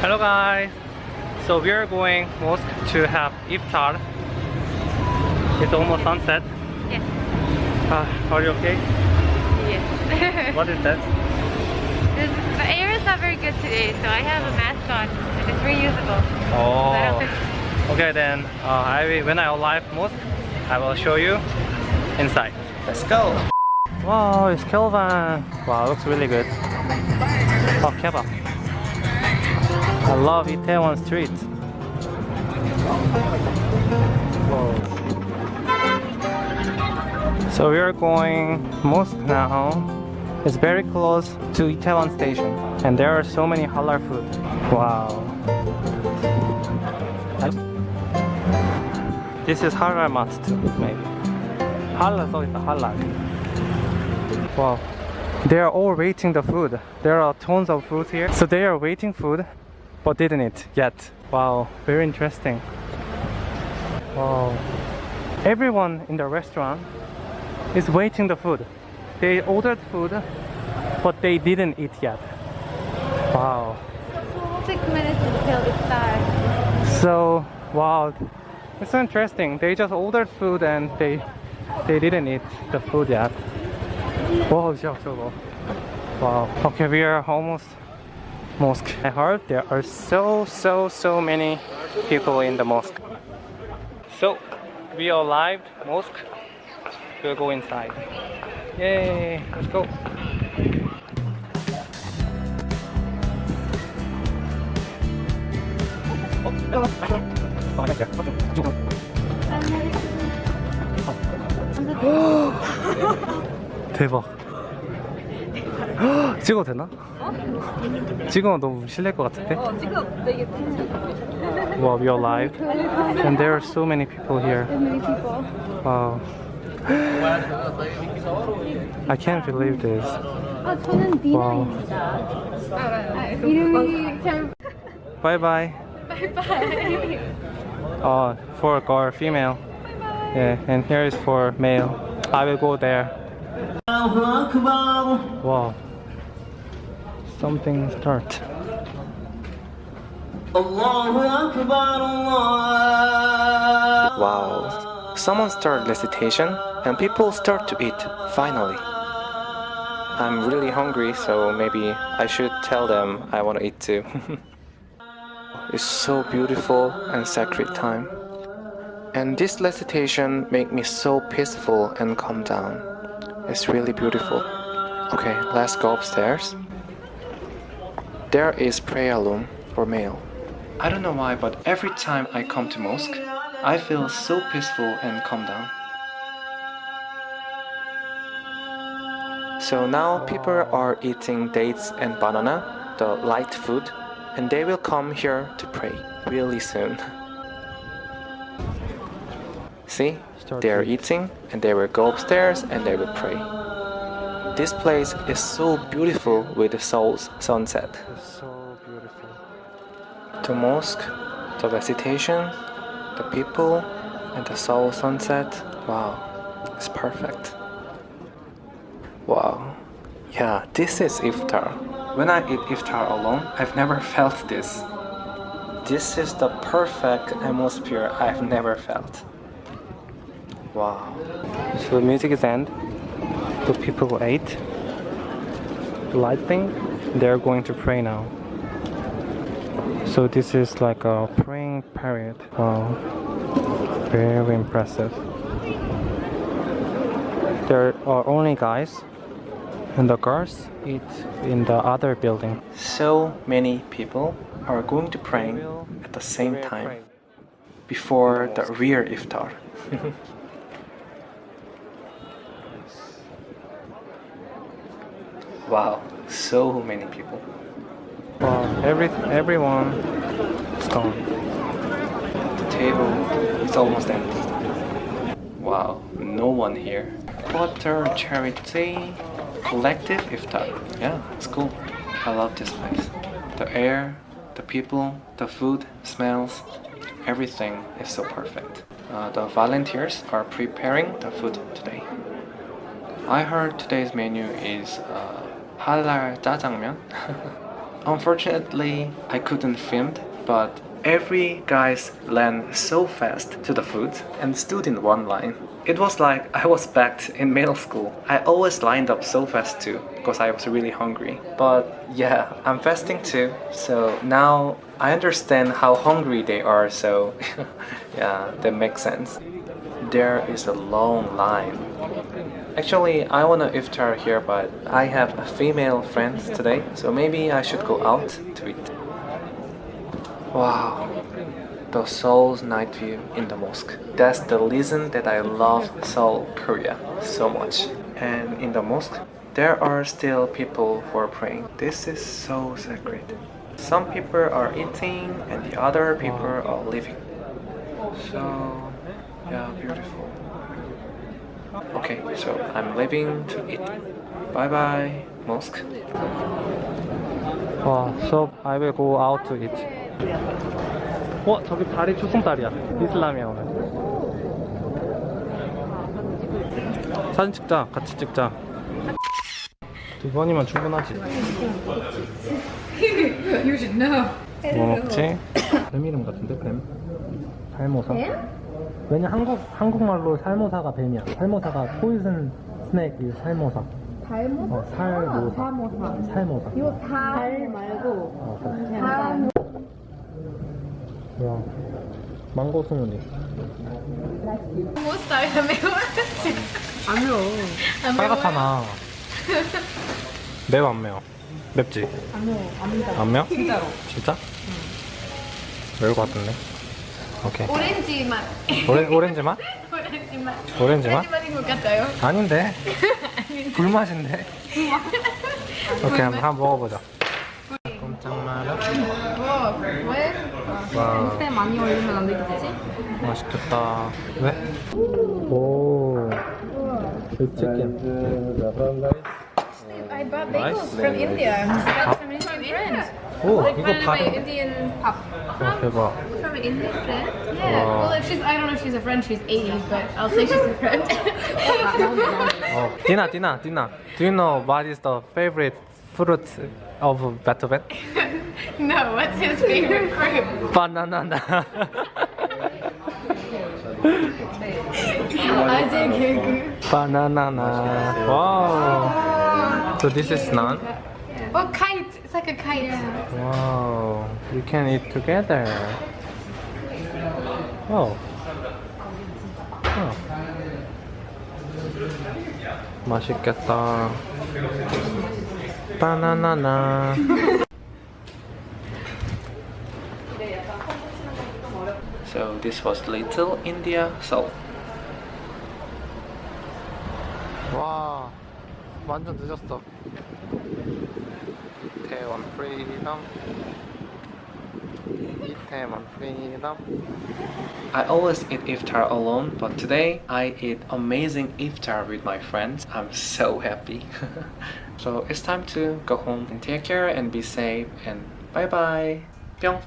Hello guys. So we are going mosque to have iftar. It's almost sunset. Yes. Uh, are you okay? Yes. What is that? This, the air is not very good today, so I have a mask on. and It's reusable. Oh. Okay then. Uh, I will, when I arrive mosque, I will show you inside. Let's go. Wow, it's Kelvin. Wow, looks really good. Oh, kebab. I love Itaewon eh, Street. Whoa. So we are going mosque now. It's very close to Itaewon Station, and there are so many halal food. Wow. This is halal mat too, maybe. Halal, so it's halal. Wow. They are all waiting the food. There are tons of food here. So they are waiting food, but didn't it yet. Wow, very interesting. Wow. Everyone in the restaurant is waiting the food. They ordered food, but they didn't eat yet. Wow. So, six minutes until it starts. So, wow. It's so interesting. They just ordered food and they they didn't eat the food yet. Wow, wow. Okay, we are almost mosque. I heard there are so so so many people in the mosque. So we arrived mosque. We'll go inside. Yay! Let's go. 대박. 찍어도 되나? 찍으면 너무 실례일 것 같은데? 어, 지금 되게 Wow, we are live. And there are so many people here. many people. Wow. I can't believe this. 아, 저는 디나입니다. 이름이 잘 Bye bye. 바이바이. Uh, for girl, female. Yeah, and here is for male. I will go there. Wow. Something start. Wow. Someone started recitation and people start to eat, finally. I'm really hungry, so maybe I should tell them I want to eat too. it's so beautiful and sacred time. And this recitation make me so peaceful and calm down. It's really beautiful. Okay, let's go upstairs. There is prayer room for male. I don't know why, but every time I come to mosque, I feel so peaceful and calm down. So now people are eating dates and banana, the light food, and they will come here to pray really soon. See, they are eating and they will go upstairs and they will pray. This place is so beautiful with the Seoul's sunset. so. The mosque, the recitation, the people, and the Seoul sunset. Wow, it's perfect. Wow. Yeah, this is iftar. When I eat iftar alone, I've never felt this. This is the perfect atmosphere I've never felt. Wow. So the music is end. The people ate. The light thing. They're going to pray now. So this is like a praying period. Wow. Very impressive. There are only guys and the girls eat in the other building. So many people are going to pray at the same time before the real iftar. wow, so many people. Wow, every everyone is gone. The table is almost empty. Wow, no one here. Qatar Charity collective iftar. Yeah, it's cool. I love this place. The air, the people, the food, smells, everything is so perfect. Uh, the volunteers are preparing the food today. I heard today's menu is uh, halal jjajangmyeon. Unfortunately, I couldn't film, but every guys ran so fast to the food and stood in one line. It was like I was back in middle school. I always lined up so fast too because I was really hungry. But yeah, I'm fasting too. So now I understand how hungry they are. So yeah, that makes sense. There is a long line. Actually, I wanna iftar here, but I have a female friends today, so maybe I should go out to eat. Wow, the Seoul's night view in the mosque. That's the reason that I love Seoul, Korea so much. And in the mosque, there are still people who are praying. This is so sacred. Some people are eating and the other people are living. So, yeah, beautiful. Okay, so I'm leaving to eat. Bye bye, mosque. 와, so I will go out to eat. 어, 저기 달이 초승달이야. 이슬람이야, 오늘. 사진 찍자. 같이 찍자. 두 번이면 충분하지. You should know. 뭐 먹지? 뱀 이름 같은데, 뱀? 살모사? 왜냐, 한국, 한국말로 살모사가 뱀이야. 살모사가 포이즌 스낵이 살모사. 달모사? 어, 살모사. 사모사. 살모사. 이거 달 말고 어, 그래. 그냥 뭐야. 망고 스무디. 못 살면 매워지. 안 매워. 빨갛잖아. 매워 안 매워? 맵지? 안 매워. 안 매워. 안 매워? 진짜로. 진짜? 매울 것 같은데. 오케이. 오렌지 맛. 오렌, 오렌지 맛? 오렌지 맛. 오렌지 맛? 오렌지 맛인 것 같아요. 아닌데. 불 맛인데. 오케이, 한번, 한번 먹어보자. 꼼짝 마라. 뭐? 왜? 와, 때 많이 올리면 안 되겠지? 맛있겠다. 왜? 오. 치킨. I bought bagels nice. from India. That's from an Indian friend. Oh, like, you got. Indian pop. From, from an Indian friend? Yeah. Oh. Well, if she's, I don't know if she's a friend, she's 80, but I'll say she's a friend. oh. Dina, Dina, Dina, do you know what is the favorite fruit of Beethoven? no, what's his favorite fruit? Banana. Banana. Wow. So this is naan. Oh, kite. It's like a kite. Wow. You can eat together. Oh. Oh. 맛있겠다. 바나나나. So this was Little India Seoul. 완전 늦었어. 태원 프리덤. 이태원 프리덤. I always eat iftar alone, but today I eat amazing iftar with my friends. I'm so happy. so it's time to go home and take care and be safe and bye bye. 뿅.